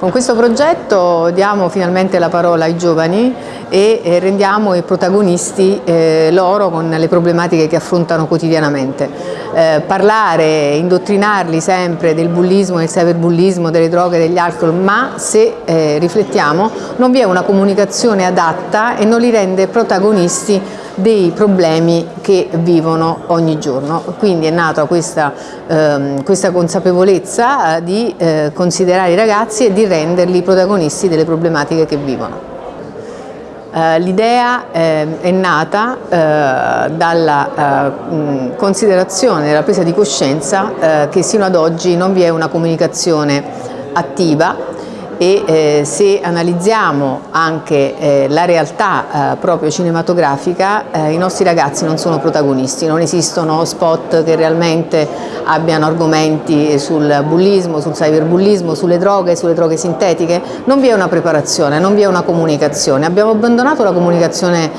Con questo progetto diamo finalmente la parola ai giovani e rendiamo i protagonisti eh, loro con le problematiche che affrontano quotidianamente. Eh, parlare, indottrinarli sempre del bullismo, del cyberbullismo, delle droghe, degli alcol, ma se eh, riflettiamo non vi è una comunicazione adatta e non li rende protagonisti dei problemi che vivono ogni giorno. Quindi è nata questa, ehm, questa consapevolezza eh, di eh, considerare i ragazzi e di renderli protagonisti delle problematiche che vivono. Uh, L'idea eh, è nata eh, dalla uh, considerazione della presa di coscienza eh, che sino ad oggi non vi è una comunicazione attiva e eh, se analizziamo anche eh, la realtà eh, proprio cinematografica eh, i nostri ragazzi non sono protagonisti, non esistono spot che realmente abbiano argomenti sul bullismo, sul cyberbullismo, sulle droghe, sulle droghe sintetiche, non vi è una preparazione, non vi è una comunicazione, abbiamo abbandonato la comunicazione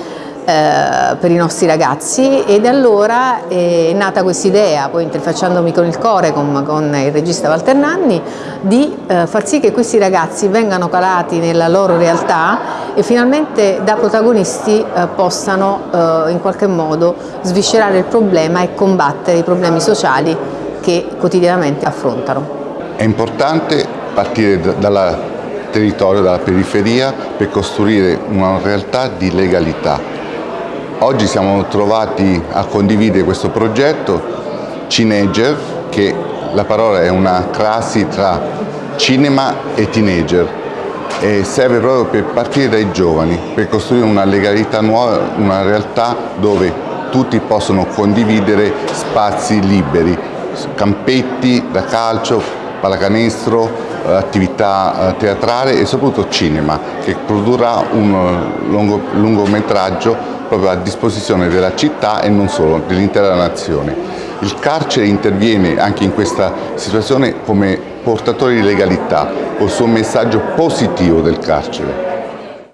eh, per i nostri ragazzi ed allora è nata questa idea, poi interfacciandomi con il Core, con, il regista Walter Nanni, di eh, far sì che questi ragazzi vengano calati nella loro realtà e finalmente da protagonisti eh, possano eh, in qualche modo sviscerare il problema e combattere i problemi sociali che quotidianamente affrontano. È importante partire dal territorio, dalla periferia per costruire una realtà di legalità Oggi siamo trovati a condividere questo progetto Cineger, che la parola è una crasi tra cinema e teenager e serve proprio per partire dai giovani, per costruire una legalità nuova, una realtà dove tutti possono condividere spazi liberi, campetti da calcio, pallacanestro, attività eh, teatrale e soprattutto cinema che produrrà un lungo, lungometraggio proprio a disposizione della città e non solo, dell'intera nazione. Il carcere interviene anche in questa situazione come portatore di legalità, col suo messaggio positivo del carcere.